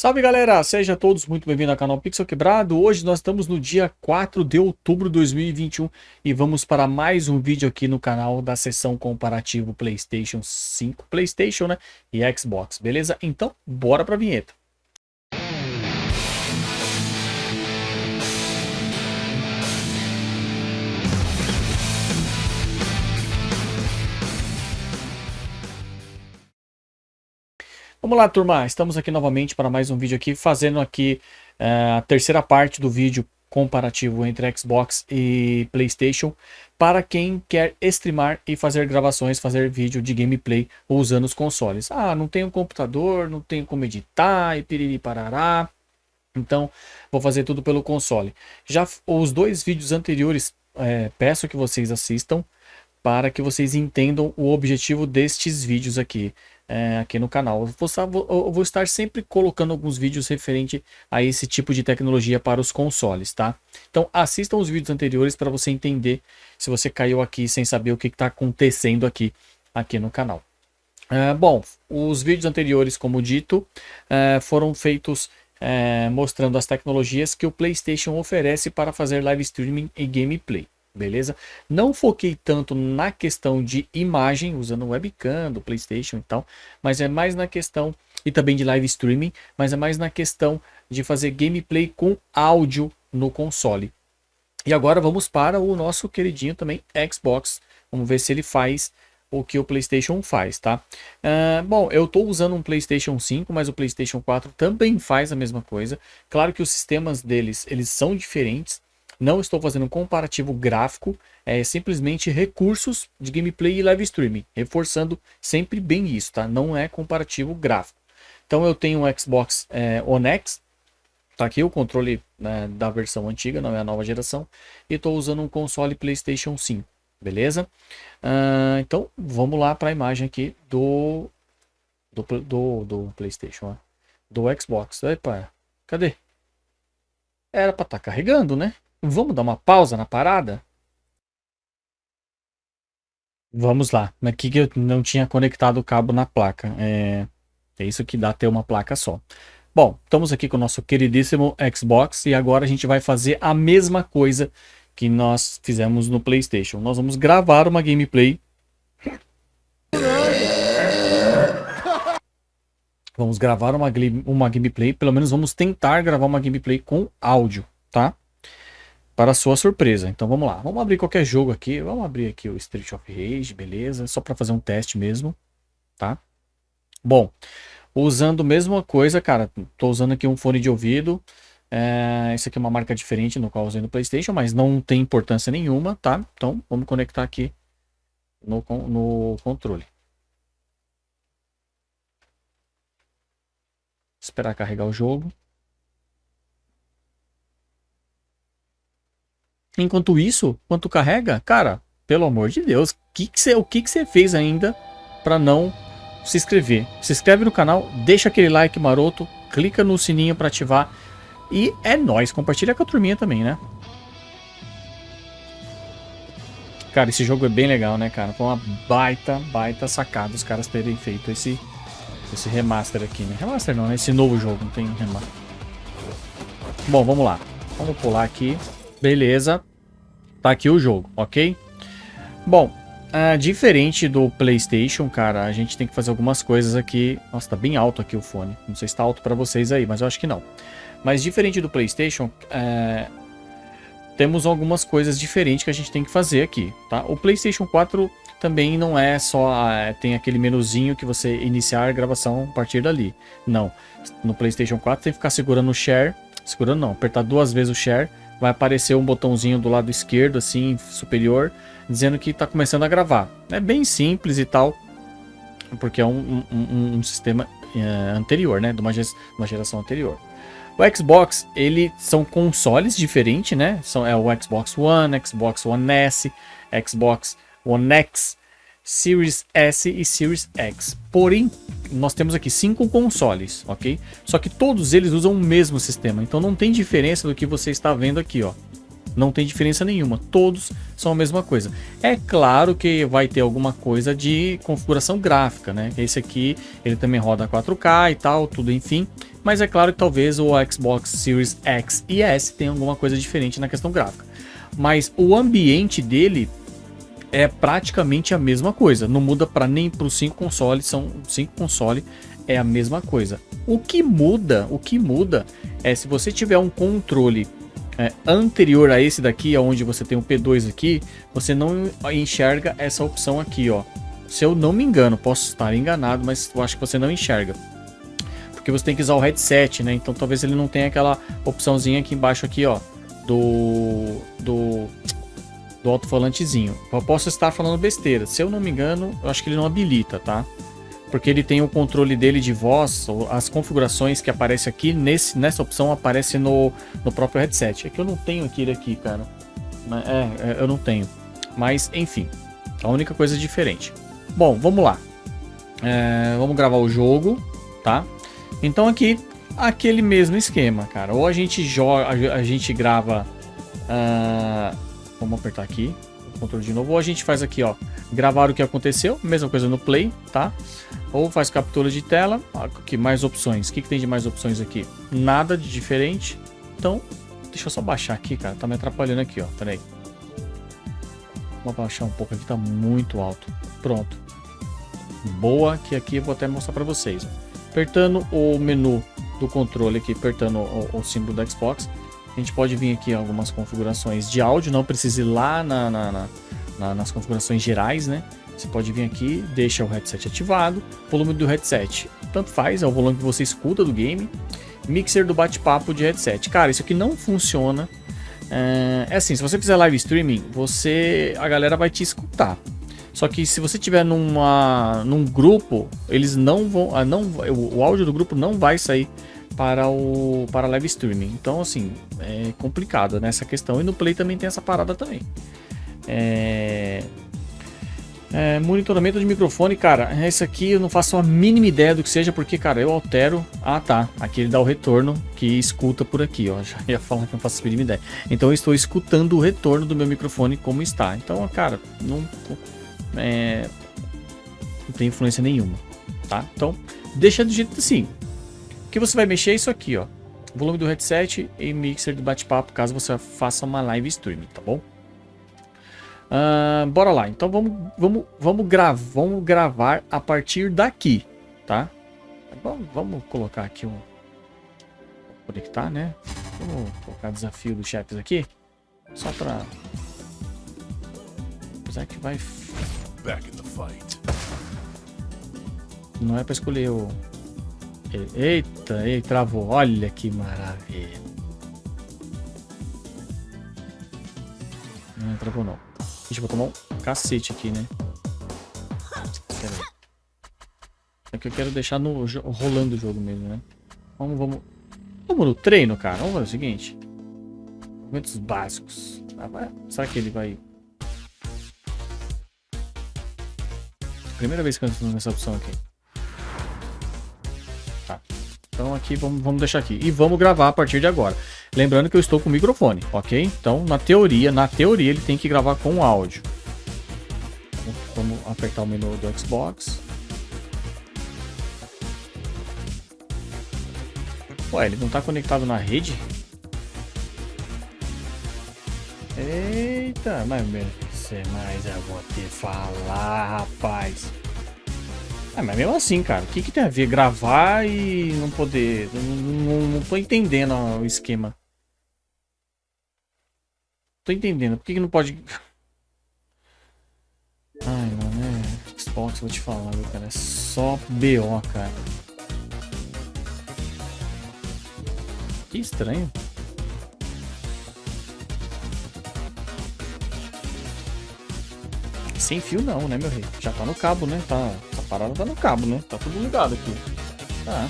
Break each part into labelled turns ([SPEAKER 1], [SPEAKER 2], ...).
[SPEAKER 1] Salve galera, sejam todos muito bem-vindos ao canal Pixel Quebrado. Hoje nós estamos no dia 4 de outubro de 2021 e vamos para mais um vídeo aqui no canal da sessão comparativo PlayStation 5, PlayStation né, e Xbox, beleza? Então, bora para a vinheta. Vamos lá, turma. Estamos aqui novamente para mais um vídeo aqui, fazendo aqui uh, a terceira parte do vídeo comparativo entre Xbox e Playstation para quem quer streamar e fazer gravações, fazer vídeo de gameplay usando os consoles. Ah, não tenho computador, não tenho como editar e piriri parará. Então, vou fazer tudo pelo console. Já os dois vídeos anteriores, é, peço que vocês assistam para que vocês entendam o objetivo destes vídeos aqui é, aqui no canal. Eu vou, eu vou, estar sempre colocando alguns vídeos referente a esse tipo de tecnologia para os consoles, tá? Então assistam os vídeos anteriores para você entender se você caiu aqui sem saber o que está acontecendo aqui, aqui no canal. É, bom, os vídeos anteriores, como dito, é, foram feitos é, mostrando as tecnologias que o PlayStation oferece para fazer live streaming e gameplay beleza? Não foquei tanto na questão de imagem, usando webcam do Playstation e tal, mas é mais na questão, e também de live streaming, mas é mais na questão de fazer gameplay com áudio no console. E agora vamos para o nosso queridinho também Xbox, vamos ver se ele faz o que o PlayStation faz, tá? Uh, bom, eu estou usando um PlayStation 5, mas o PlayStation 4 também faz a mesma coisa. Claro que os sistemas deles, eles são diferentes, não estou fazendo um comparativo gráfico, é simplesmente recursos de gameplay e live streaming, reforçando sempre bem isso, tá? Não é comparativo gráfico. Então eu tenho um Xbox é, One X, tá aqui o controle né, da versão antiga, não é a nova geração, e estou usando um console PlayStation 5, beleza? Uh, então vamos lá para a imagem aqui do, do, do, do PlayStation, ó. do Xbox. Epa, cadê? Era para estar tá carregando, né? Vamos dar uma pausa na parada? Vamos lá. Aqui que eu não tinha conectado o cabo na placa. É, é isso que dá ter uma placa só. Bom, estamos aqui com o nosso queridíssimo Xbox e agora a gente vai fazer a mesma coisa que nós fizemos no Playstation. Nós vamos gravar uma gameplay. Vamos gravar uma, uma gameplay, pelo menos vamos tentar gravar uma gameplay com áudio, tá? Para sua surpresa. Então vamos lá, vamos abrir qualquer jogo aqui, vamos abrir aqui o Street of Rage, beleza? Só para fazer um teste mesmo, tá? Bom, usando a mesma coisa, cara, tô usando aqui um fone de ouvido, é, esse aqui é uma marca diferente no qual usei no Playstation, mas não tem importância nenhuma, tá? Então vamos conectar aqui no, no controle. Esperar carregar o jogo. Enquanto isso, quanto carrega, cara, pelo amor de Deus, que que cê, o que você fez ainda para não se inscrever? Se inscreve no canal, deixa aquele like maroto, clica no sininho para ativar e é nóis, compartilha com a turminha também, né? Cara, esse jogo é bem legal, né, cara? Foi uma baita, baita sacada os caras terem feito esse, esse remaster aqui, né? Remaster não, né? Esse novo jogo, não tem remaster. Bom, vamos lá. Vamos pular aqui. Beleza. Tá aqui o jogo, ok? Bom, uh, diferente do Playstation, cara, a gente tem que fazer algumas coisas aqui. Nossa, tá bem alto aqui o fone. Não sei se tá alto pra vocês aí, mas eu acho que não. Mas diferente do Playstation, uh, temos algumas coisas diferentes que a gente tem que fazer aqui, tá? O PlayStation 4 também não é só tem aquele menuzinho que você iniciar a gravação a partir dali. Não. No PlayStation 4 tem que ficar segurando o share, segurando não, apertar duas vezes o share vai aparecer um botãozinho do lado esquerdo, assim, superior, dizendo que está começando a gravar. É bem simples e tal, porque é um, um, um sistema é, anterior, né, de uma, uma geração anterior. O Xbox, ele são consoles diferentes, né? São, é o Xbox One, Xbox One S, Xbox One X, Series S e Series X. Porém, nós temos aqui cinco consoles, ok? Só que todos eles usam o mesmo sistema, então não tem diferença do que você está vendo aqui, ó. Não tem diferença nenhuma, todos são a mesma coisa. É claro que vai ter alguma coisa de configuração gráfica, né? Esse aqui, ele também roda 4K e tal, tudo enfim. Mas é claro que talvez o Xbox Series X e S tenha alguma coisa diferente na questão gráfica. Mas o ambiente dele é praticamente a mesma coisa. Não muda para nem para os cinco consoles, são cinco consoles é a mesma coisa. O que muda, o que muda é se você tiver um controle é, anterior a esse daqui, onde você tem o P2 aqui, você não enxerga essa opção aqui, ó. Se eu não me engano, posso estar enganado, mas eu acho que você não enxerga. Porque você tem que usar o headset, né? Então talvez ele não tenha aquela opçãozinha aqui embaixo aqui, ó. Do... Do... Do alto-falantezinho. Eu posso estar falando besteira. Se eu não me engano, eu acho que ele não habilita, tá? porque ele tem o controle dele de voz, as configurações que aparecem aqui, nesse, nessa opção aparece no, no próprio headset. É que eu não tenho aquele aqui, cara. É, é, eu não tenho. Mas, enfim, a única coisa diferente. Bom, vamos lá. É, vamos gravar o jogo, tá? Então aqui, aquele mesmo esquema, cara. Ou a gente joga, a, gente grava... Uh, vamos apertar aqui, controle de novo. Ou a gente faz aqui, ó, gravar o que aconteceu, mesma coisa no play, tá? Ou faz captura de tela. Aqui, mais opções. O que, que tem de mais opções aqui? Nada de diferente. Então, deixa eu só baixar aqui, cara. Tá me atrapalhando aqui, ó. Pera aí. Vou baixar um pouco aqui, tá muito alto. Pronto. Boa, que aqui eu vou até mostrar pra vocês. Apertando o menu do controle aqui, apertando o, o símbolo da Xbox, a gente pode vir aqui algumas configurações de áudio, não precisa ir lá na, na, na, na nas configurações gerais, né? Você pode vir aqui, deixa o headset ativado, volume do headset, tanto faz, é o volume que você escuta do game, mixer do bate-papo de headset. Cara, isso aqui não funciona. É, é assim, se você fizer live streaming, você a galera vai te escutar. Só que se você tiver numa, num grupo, eles não vão, ah, não, o áudio do grupo não vai sair para o para live streaming. Então assim, é complicado nessa questão e no play também tem essa parada também. É, é, monitoramento de microfone, cara, esse aqui eu não faço a mínima ideia do que seja, porque, cara, eu altero... Ah, tá, aqui ele dá o retorno que escuta por aqui, ó, já ia falar que não faço a mínima ideia. Então eu estou escutando o retorno do meu microfone como está. Então, cara, não, é, não tem influência nenhuma, tá? Então, deixa do jeito assim. O que você vai mexer é isso aqui, ó. Volume do headset e mixer de bate-papo, caso você faça uma live streaming, tá bom? Uh, bora lá, então vamos, vamos, vamos, gra vamos gravar a partir daqui, tá? Vamos, vamos colocar aqui um... Conectar, né? Vamos colocar desafio dos chefes aqui. Só pra... Apesar que vai... Não é pra escolher o... Eita, ele travou. Olha que maravilha. Não travou não. Gente, vou tomar um cacete aqui, né? Pera aí. É que eu quero deixar no, rolando o jogo mesmo, né? Vamos, vamos... Vamos no treino, cara. Vamos fazer o seguinte. Movimentos básicos. Ah, vai... Será que ele vai... Primeira vez que eu entro nessa opção aqui. Aqui, vamos, vamos deixar aqui. E vamos gravar a partir de agora. Lembrando que eu estou com o microfone, ok? Então, na teoria, na teoria, ele tem que gravar com áudio. Vamos apertar o menu do Xbox. Ué, ele não está conectado na rede? Eita, mas, mas eu vou te falar, rapaz. É, mas mesmo assim, cara, o que, que tem a ver gravar e não poder... Não, não, não tô entendendo o esquema. Tô entendendo. Por que, que não pode... Ai, mano, é... Xbox, vou te falar, cara. É só BO, cara. Que estranho. Sem fio não, né, meu rei? Já tá no cabo, né? Tá... Essa parada tá no cabo, né? Tá tudo ligado aqui. Tá.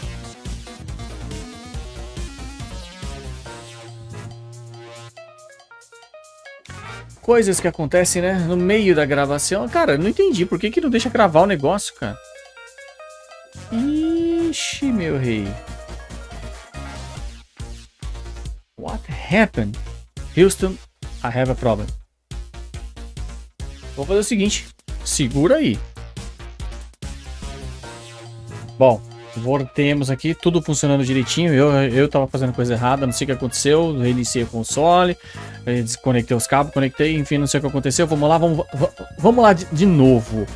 [SPEAKER 1] coisas que acontecem, né? No meio da gravação. Cara, não entendi. Por que, que não deixa gravar o negócio, cara? Ixi, meu rei. What happened? Houston, I have a problem. Vou fazer o seguinte. Segura aí. Bom, voltemos aqui, tudo funcionando direitinho. Eu, eu tava fazendo coisa errada, não sei o que aconteceu. Reiniciei o console, eh, desconectei os cabos, conectei, enfim, não sei o que aconteceu. Vamos lá, vamos, vamos lá de, de novo.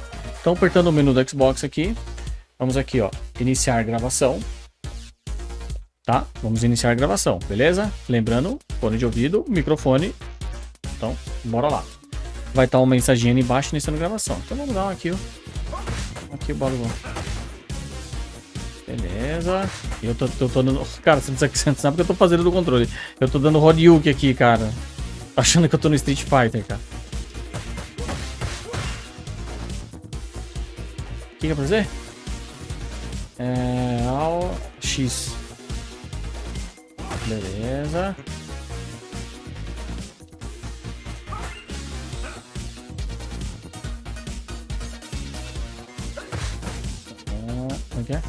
[SPEAKER 1] Então, apertando o menu do Xbox aqui. Vamos aqui, ó, iniciar gravação. Tá? Vamos iniciar gravação, beleza? Lembrando, fone de ouvido, microfone. Então, bora lá. Vai estar uma mensagem embaixo iniciando a gravação. Então vamos dar um aqui, ó. Aqui o barulho. Beleza. Eu tô, tô, tô dando... Cara, você não sabe o que eu tô fazendo do controle. Eu tô dando Horyuki aqui, cara. Achando que eu tô no Street Fighter, cara. O que, é pra fazer? É... Ao... X. Beleza. Como é que é?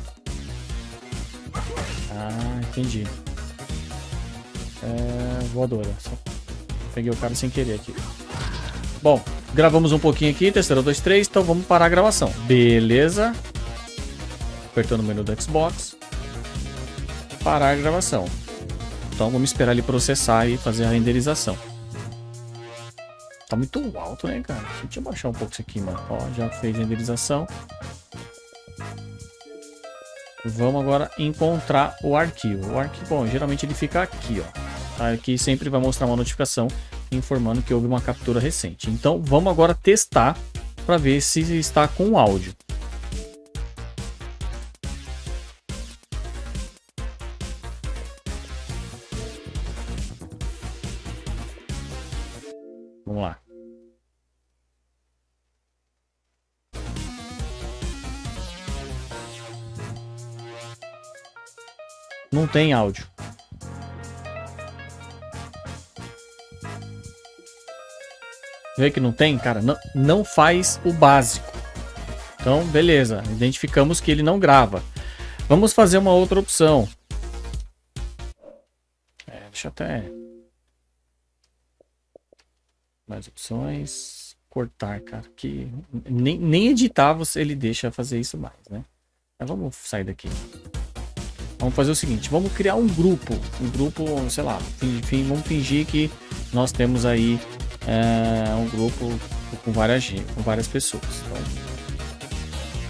[SPEAKER 1] Ah, entendi. É, voadora. Só peguei o cara sem querer aqui. Bom, gravamos um pouquinho aqui, testando 2, 3, então vamos parar a gravação. Beleza. Apertando o menu do Xbox. Parar a gravação. Então vamos esperar ele processar e fazer a renderização. Tá muito alto, né, cara? Deixa eu baixar um pouco isso aqui, mano. Ó, já fez renderização. Vamos agora encontrar o arquivo. O arquivo, bom, geralmente ele fica aqui, ó. Aqui sempre vai mostrar uma notificação informando que houve uma captura recente. Então vamos agora testar para ver se está com áudio. Não tem áudio. Vê que não tem? Cara, não, não faz o básico. Então, beleza. Identificamos que ele não grava. Vamos fazer uma outra opção. É, deixa eu até mais opções. Cortar, cara. Que nem, nem editar você, ele deixa fazer isso mais, né? Mas vamos sair daqui. Vamos fazer o seguinte, vamos criar um grupo. Um grupo, sei lá, enfim, vamos fingir que nós temos aí é, um grupo com várias, com várias pessoas. Então,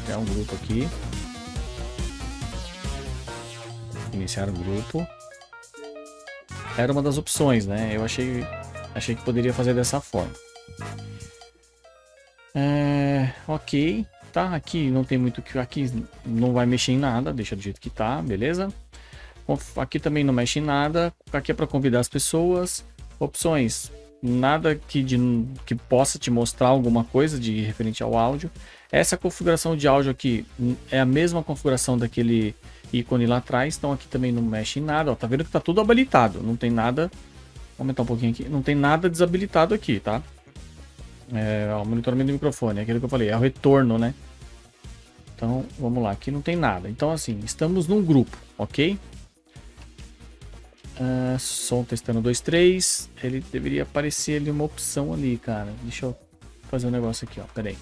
[SPEAKER 1] criar um grupo aqui. Iniciar o um grupo. Era uma das opções, né? Eu achei Achei que poderia fazer dessa forma. É, ok, tá? Aqui não tem muito que... Aqui não vai mexer em nada, deixa do jeito que tá, beleza? Aqui também não mexe em nada. Aqui é para convidar as pessoas. Opções, nada que, de, que possa te mostrar alguma coisa de referente ao áudio. Essa configuração de áudio aqui é a mesma configuração daquele ícone lá atrás, então aqui também não mexe em nada. Ó, tá vendo que tá tudo habilitado, não tem nada Vou aumentar um pouquinho aqui. Não tem nada desabilitado aqui, tá? É, o monitoramento do microfone, é aquilo que eu falei, é o retorno, né? Então, vamos lá, aqui não tem nada. Então, assim, estamos num grupo, ok? Uh, som testando 2, 3. Ele deveria aparecer ali uma opção ali, cara. Deixa eu fazer um negócio aqui, ó. Pera aí.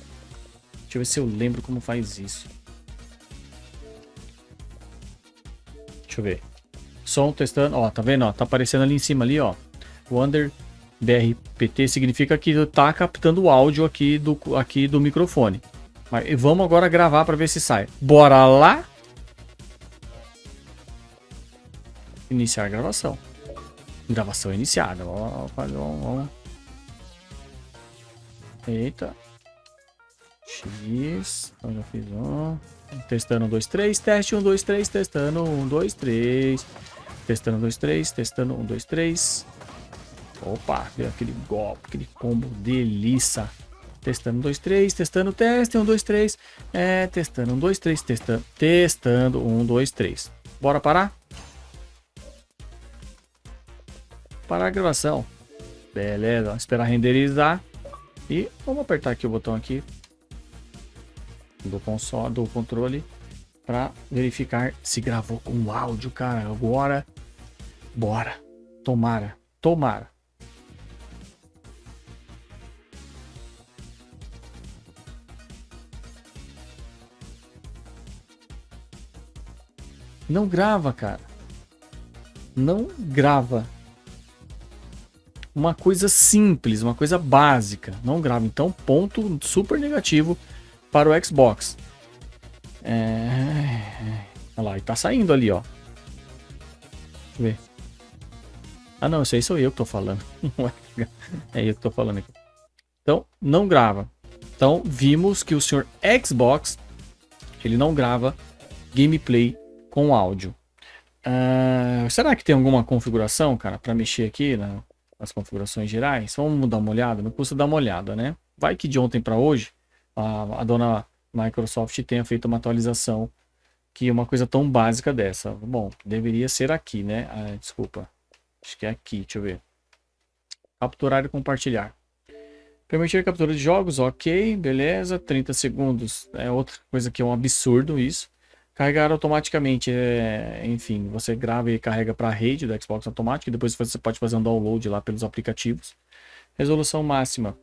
[SPEAKER 1] Deixa eu ver se eu lembro como faz isso. Deixa eu ver. Som testando, ó, tá vendo, ó? Tá aparecendo ali em cima ali, ó. Wander BRPT significa que está captando o áudio aqui do, aqui do microfone. Mas vamos agora gravar para ver se sai. Bora lá? Iniciar a gravação. Gravação iniciada. Vamos, vamos. Eita. X. Então já fiz um. Testando 1, 2, 3. Teste 1, 2, 3. Testando 1, 2, 3. Testando 1, 2, 3. Testando 1, 2, 3. Opa, deu aquele golpe, aquele combo delícia. Testando 1, 2, 3, testando teste, 1, 2, 3. É, testando 1, 2, 3, testando, testando 1, 2, 3. Bora parar? Parar a gravação. Beleza, esperar renderizar. E vamos apertar aqui o botão aqui do console, do controle para verificar se gravou com áudio, cara. Agora, bora. Tomara, tomara. Não grava, cara. Não grava. Uma coisa simples, uma coisa básica. Não grava. Então, ponto super negativo para o Xbox. É... Olha lá, e tá saindo ali, ó. Deixa eu ver. Ah, não, isso aí sou eu que tô falando. é eu que tô falando aqui. Então, não grava. Então, vimos que o senhor Xbox, ele não grava gameplay com áudio. Uh, será que tem alguma configuração, cara, para mexer aqui na, nas configurações gerais? Vamos dar uma olhada? Não custa dar uma olhada, né? Vai que de ontem para hoje, a, a dona Microsoft tenha feito uma atualização que uma coisa tão básica dessa. Bom, deveria ser aqui, né? Ah, desculpa. Acho que é aqui, deixa eu ver. Capturar e compartilhar. Permitir captura de jogos, ok, beleza. 30 segundos é outra coisa que é um absurdo isso. Carregar automaticamente, é, enfim, você grava e carrega para a rede do Xbox automático. Depois você pode fazer um download lá pelos aplicativos. Resolução máxima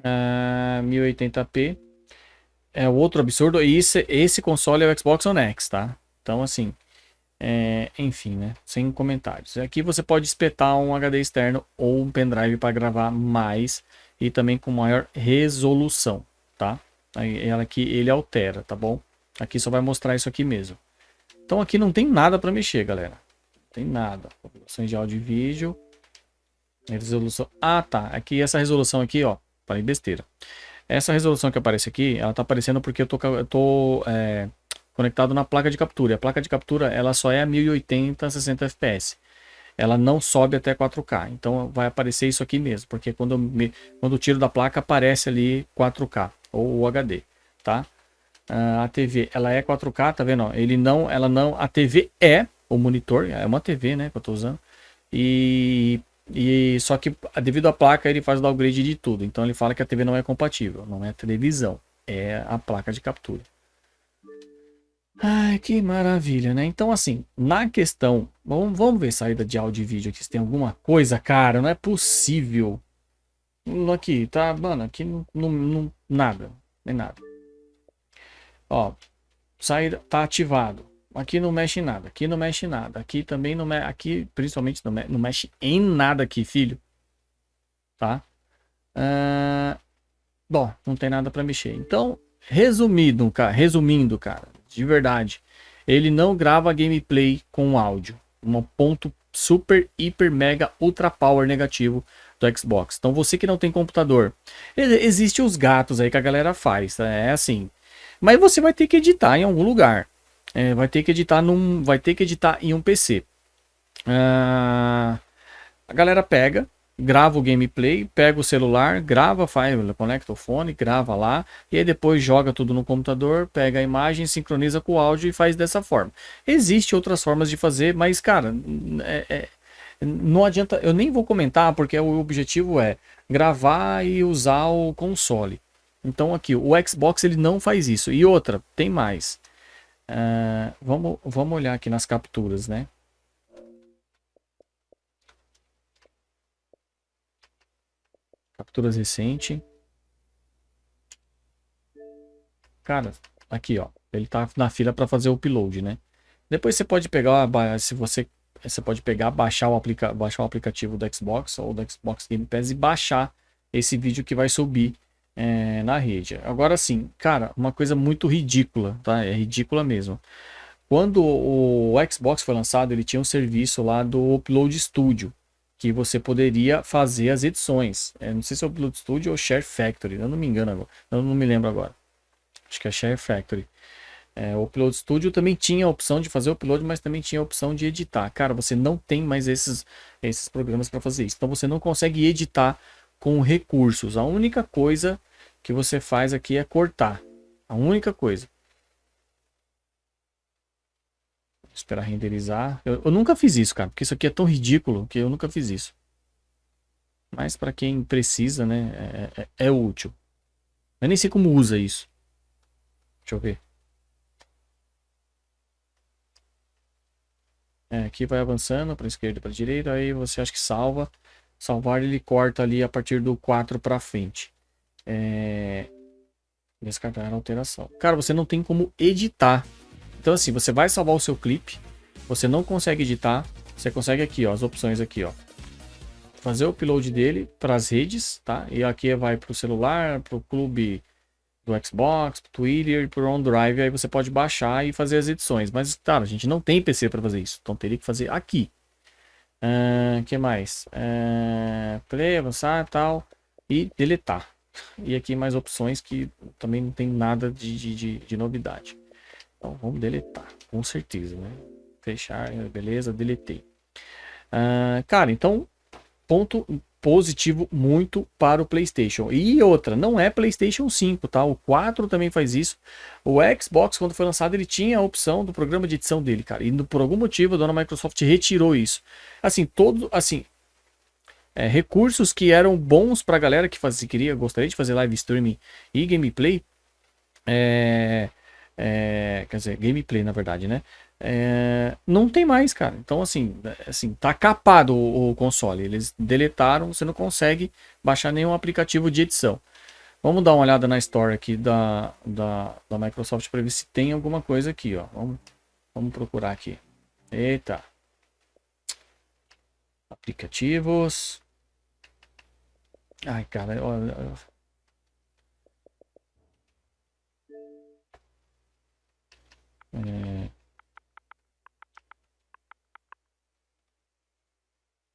[SPEAKER 1] uh, 1080p é outro absurdo. E esse, esse console é o Xbox One X, tá? Então, assim, é, enfim, né? Sem comentários. Aqui você pode espetar um HD externo ou um pendrive para gravar mais e também com maior resolução, tá? Aí ela aqui ele altera, tá bom? Aqui só vai mostrar isso aqui mesmo. Então aqui não tem nada para mexer, galera. Não tem nada. Configurações de áudio e vídeo. Resolução. Ah, tá. Aqui essa resolução aqui, ó. Falei besteira. Essa resolução que aparece aqui, ela tá aparecendo porque eu tô, eu tô é, conectado na placa de captura. A placa de captura, ela só é a 1080 60 fps. Ela não sobe até 4K. Então vai aparecer isso aqui mesmo, porque quando me, quando tiro da placa aparece ali 4K ou HD, tá? Uh, a TV, ela é 4K, tá vendo? Ele não, ela não, a TV é o monitor, é uma TV, né, que eu tô usando. E e só que devido à placa ele faz o downgrade de tudo. Então ele fala que a TV não é compatível, não é televisão, é a placa de captura. Ai, que maravilha, né? Então assim, na questão, vamos, vamos ver saída de áudio e vídeo aqui se tem alguma coisa, cara, não é possível. Aqui, tá, mano, aqui não, não, não nada, nem nada. Ó, saída tá ativado. Aqui não mexe em nada, aqui não mexe em nada, aqui também não mexe, aqui principalmente não, me, não mexe em nada aqui, filho. Tá? Uh, bom, não tem nada para mexer. Então, resumindo, cara, resumindo, cara, de verdade, ele não grava gameplay com áudio. Um ponto super, hiper, mega, ultra power negativo do Xbox. Então você que não tem computador, existe os gatos aí que a galera faz, tá? é assim. Mas você vai ter que editar em algum lugar é, vai ter que editar num, vai ter que editar em um PC. Ah, a galera pega, grava o gameplay, pega o celular, grava, faz, conecta o fone, grava lá, e aí depois joga tudo no computador, pega a imagem, sincroniza com o áudio e faz dessa forma. Existem outras formas de fazer, mas cara, é, é, não adianta, eu nem vou comentar porque o objetivo é gravar e usar o console. Então aqui, o Xbox ele não faz isso. E outra, tem mais. Uh, vamos, vamos olhar aqui nas capturas, né? Capturas recente. Cara, aqui ó, ele tá na fila para fazer o upload, né? Depois você pode pegar, se você, você pode pegar, baixar o, aplica, baixar o aplicativo do Xbox ou do Xbox Game Pass e baixar esse vídeo que vai subir é, na rede. Agora sim, cara, uma coisa muito ridícula, tá? É ridícula mesmo. Quando o Xbox foi lançado, ele tinha um serviço lá do Upload Studio, que você poderia fazer as edições. É, não sei se é o Upload Studio ou Share Factory, eu não me engano agora, eu não me lembro agora. Acho que é Share Factory. É, o Upload Studio também tinha a opção de fazer o upload, mas também tinha a opção de editar. Cara, você não tem mais esses, esses programas para fazer isso. Então você não consegue editar com recursos. A única coisa que você faz aqui é cortar. A única coisa. Esperar renderizar. Eu, eu, nunca fiz isso, cara, porque isso aqui é tão ridículo que eu nunca fiz isso. Mas para quem precisa, né, é, é, é útil. Eu nem sei como usa isso. Deixa eu ver. É, aqui vai avançando para esquerda para direita, aí você acha que salva. Salvar ele corta ali a partir do 4 para frente. É... Descartar a alteração. Cara, você não tem como editar Então assim, você vai salvar o seu clipe, você não consegue editar, você consegue aqui, ó, as opções aqui, ó. Fazer o upload dele para as redes, tá? E aqui vai para o celular, para o clube do Xbox, pro Twitter e pro OneDrive, aí você pode baixar e fazer as edições. Mas, claro, a gente não tem PC para fazer isso, então teria que fazer aqui. O uh, que mais? Uh, play, avançar tal. E deletar. E aqui mais opções que também não tem nada de, de, de, de novidade. Então vamos deletar, com certeza, né? Fechar, beleza, deletei. Uh, cara, então, ponto positivo muito para o PlayStation. E outra, não é PlayStation 5, tá? O 4 também faz isso. O Xbox, quando foi lançado, ele tinha a opção do programa de edição dele, cara. E por algum motivo a dona Microsoft retirou isso. Assim, todo, assim, é, recursos que eram bons para a galera que fazia, queria, gostaria de fazer live streaming e gameplay. É, é, quer dizer, gameplay na verdade, né? É, não tem mais, cara. Então, assim, assim tá capado o, o, console. Eles deletaram, você não consegue baixar nenhum aplicativo de edição. Vamos dar uma olhada na Store aqui da, da, da Microsoft para ver se tem alguma coisa aqui, ó. Vamos, vamos procurar aqui. Eita. Aplicativos. Ai, cara, olha. É...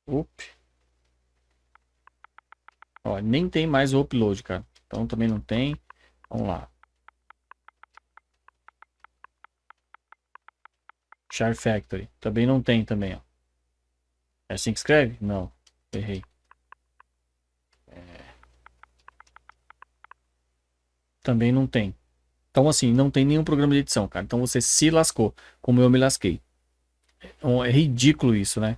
[SPEAKER 1] Up. Ó, nem tem mais o upload, cara. Então também não tem. Vamos lá. Char Factory. Também não tem também, ó. É assim que escreve? Não. Errei. Também não tem. Então, assim, não tem nenhum programa de edição, cara. Então você se lascou, como eu me lasquei. É ridículo isso, né?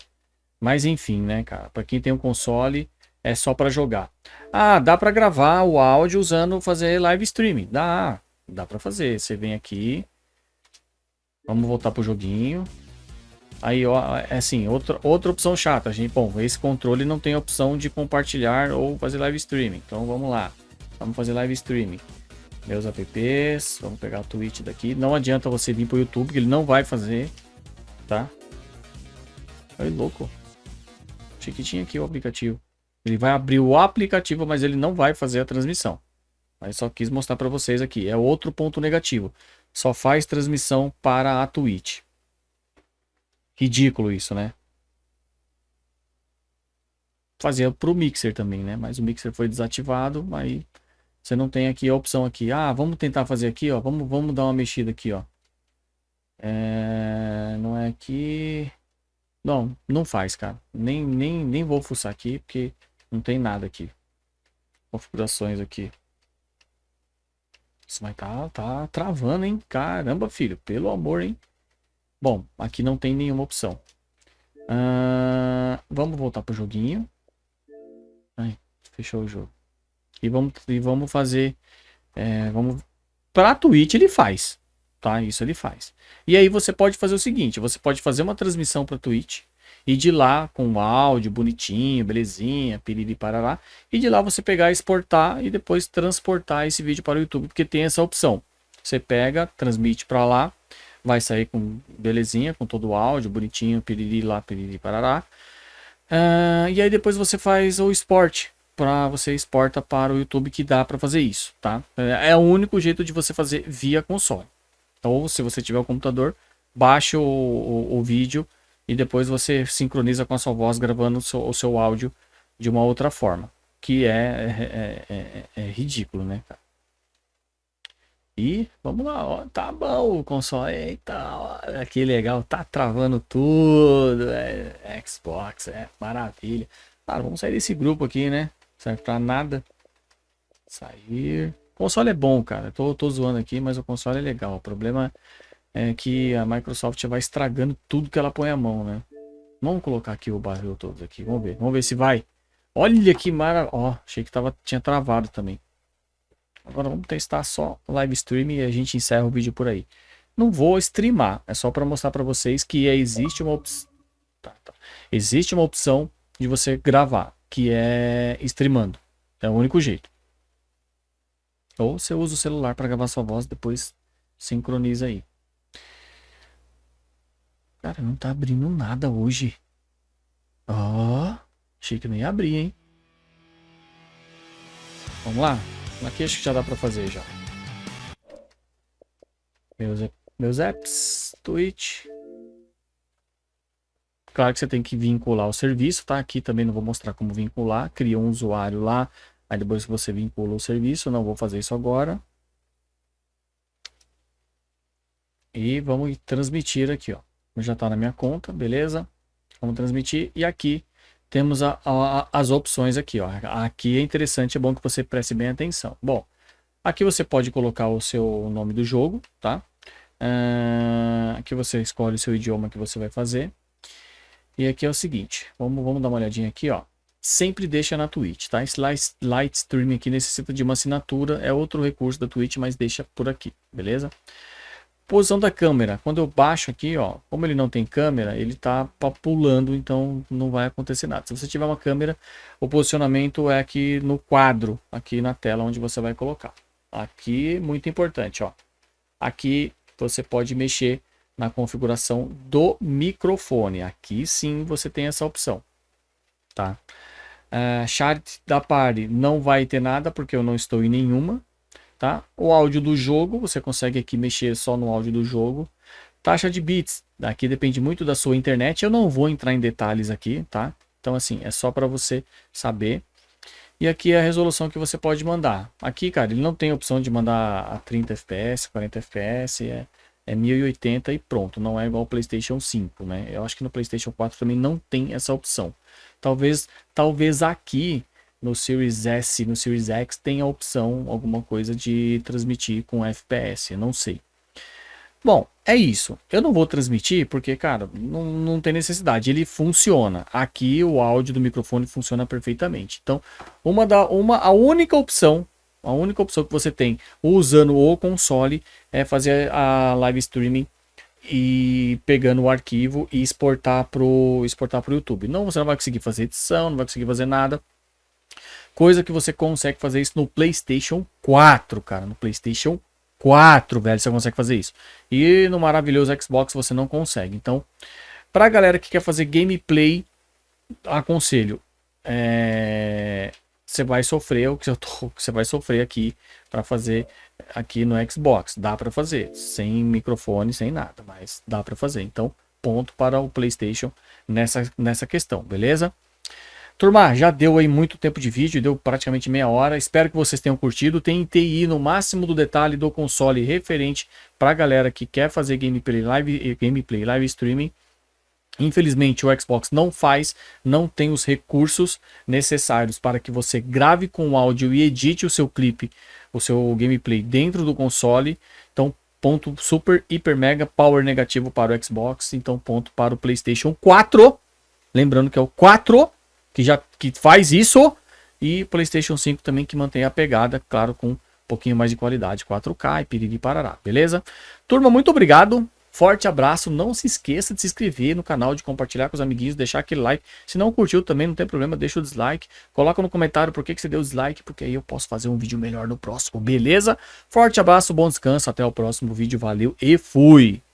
[SPEAKER 1] Mas enfim, né, cara? Para quem tem um console, é só para jogar. Ah, dá para gravar o áudio usando fazer live streaming. Dá, dá para fazer. Você vem aqui. Vamos voltar pro joguinho. Aí, ó, é assim, outra, outra opção chata, gente. Bom, esse controle não tem opção de compartilhar ou fazer live streaming. Então vamos lá. Vamos fazer live streaming meus apps, vamos pegar o Twitch daqui. Não adianta você vir pro YouTube, que ele não vai fazer, tá? Olha louco. Achei que tinha aqui o aplicativo. Ele vai abrir o aplicativo, mas ele não vai fazer a transmissão. Mas só quis mostrar para vocês aqui. É outro ponto negativo. Só faz transmissão para a Twitch. Ridículo isso, né? Fazia pro Mixer também, né? Mas o Mixer foi desativado, aí... Você não tem aqui a opção aqui. Ah, vamos tentar fazer aqui, ó. Vamos, vamos dar uma mexida aqui, ó. É, não é aqui. Não, não faz, cara. Nem, nem, nem vou fuçar aqui, porque não tem nada aqui. Configurações aqui. Isso vai tá, tá travando, hein? Caramba, filho. Pelo amor, hein? Bom, aqui não tem nenhuma opção. Uh, vamos voltar pro joguinho. Ai, fechou o jogo. E vamos, e vamos fazer. É, vamos. Para a Twitch ele faz. Tá? Isso ele faz. E aí você pode fazer o seguinte: você pode fazer uma transmissão para Twitch. E de lá, com o áudio bonitinho, belezinha, piriri parará. E de lá você pegar, exportar e depois transportar esse vídeo para o YouTube, porque tem essa opção. Você pega, transmite para lá, vai sair com belezinha, com todo o áudio bonitinho, piriri lá, piriri parará. Uh, e aí depois você faz o export para você exporta para o YouTube que dá para fazer isso, tá? É o único jeito de você fazer via console. Então, se você tiver o computador, baixe o, o, o vídeo e depois você sincroniza com a sua voz gravando o seu, o seu áudio de uma outra forma, que é, é, é, é ridículo, né, cara? E vamos lá, ó, tá bom o console, eita, olha que legal, tá travando tudo, é, Xbox, é maravilha. Cara, vamos sair desse grupo aqui, né? Serve pra nada. Sair. O console é bom, cara. Tô, tô zoando aqui, mas o console é legal. O problema é que a Microsoft vai estragando tudo que ela põe a mão, né? Vamos colocar aqui o barril todo aqui. Vamos ver. Vamos ver se vai. Olha que maravilha. Ó, achei que tava, tinha travado também. Agora vamos testar só live stream e a gente encerra o vídeo por aí. Não vou streamar. É só para mostrar para vocês que existe uma opção. Tá, tá. Existe uma opção de você gravar que é streamando. É o único jeito. Ou você usa o celular para gravar sua voz, depois sincroniza aí. Cara, não tá abrindo nada hoje. Ó, oh, achei que não ia abrir, hein? Vamos lá? Aqui acho que já dá pra fazer já. Meus, meus apps, Twitch. Claro que você tem que vincular o serviço, tá? Aqui também não vou mostrar como vincular. Cria um usuário lá, aí depois você vincula o serviço. Não vou fazer isso agora. E vamos transmitir aqui, ó. Já está na minha conta, beleza? Vamos transmitir. E aqui temos a, a, as opções aqui, ó. Aqui é interessante, é bom que você preste bem atenção. Bom, aqui você pode colocar o seu nome do jogo, tá? Uh, aqui você escolhe o seu idioma que você vai fazer. E aqui é o seguinte, vamos, vamos dar uma olhadinha aqui, ó. Sempre deixa na Twitch, tá? Esse light streaming aqui necessita de uma assinatura, é outro recurso da Twitch, mas deixa por aqui, beleza? Posição da câmera, quando eu baixo aqui, ó, como ele não tem câmera, ele tá pulando, então não vai acontecer nada. Se você tiver uma câmera, o posicionamento é aqui no quadro, aqui na tela onde você vai colocar. Aqui, muito importante, ó. Aqui você pode mexer na configuração do microfone. Aqui sim você tem essa opção, tá? Uh, chart da party não vai ter nada porque eu não estou em nenhuma, tá? O áudio do jogo, você consegue aqui mexer só no áudio do jogo. Taxa de bits, aqui depende muito da sua internet, eu não vou entrar em detalhes aqui, tá? Então assim, é só para você saber. E aqui é a resolução que você pode mandar. Aqui, cara, ele não tem opção de mandar a 30 fps, 40 fps, é é 1080 e pronto, não é igual ao PlayStation 5, né? Eu acho que no PlayStation 4 também não tem essa opção. Talvez, talvez aqui no Series S, no Series X tenha a opção, alguma coisa de transmitir com FPS, não sei. Bom, é isso. Eu não vou transmitir porque, cara, não, não tem necessidade. Ele funciona. Aqui o áudio do microfone funciona perfeitamente. Então, uma da uma a única opção a única opção que você tem usando o console é fazer a live streaming e pegando o arquivo e exportar para o exportar pro YouTube. Não, você não vai conseguir fazer edição, não vai conseguir fazer nada. Coisa que você consegue fazer isso no PlayStation 4, cara. No PlayStation 4, velho, você consegue fazer isso. E no maravilhoso Xbox você não consegue. Então, para a galera que quer fazer gameplay, aconselho. É você vai sofrer o que eu tô, você vai sofrer aqui para fazer aqui no Xbox. Dá para fazer, sem microfone, sem nada, mas dá para fazer. Então, ponto para o PlayStation nessa, nessa questão, beleza? Turma, já deu aí muito tempo de vídeo, deu praticamente meia hora. Espero que vocês tenham curtido. Tentei ir no máximo do detalhe do console referente para a galera que quer fazer gameplay live, gameplay live streaming. Infelizmente o Xbox não faz, não tem os recursos necessários para que você grave com áudio e edite o seu clipe, o seu gameplay dentro do console. Então, ponto super, hiper, mega, power negativo para o Xbox. Então, ponto para o PlayStation 4. Lembrando que é o 4 que já que faz isso. E PlayStation 5 também que mantém a pegada, claro, com um pouquinho mais de qualidade, 4K e piriri parará, beleza? Turma, muito obrigado. Forte abraço, não se esqueça de se inscrever no canal, de compartilhar com os amiguinhos, deixar aquele like. Se não curtiu também, não tem problema, deixa o dislike. Coloca no comentário por que, que você deu dislike, porque aí eu posso fazer um vídeo melhor no próximo, beleza? Forte abraço, bom descanso, até o próximo vídeo, valeu e fui!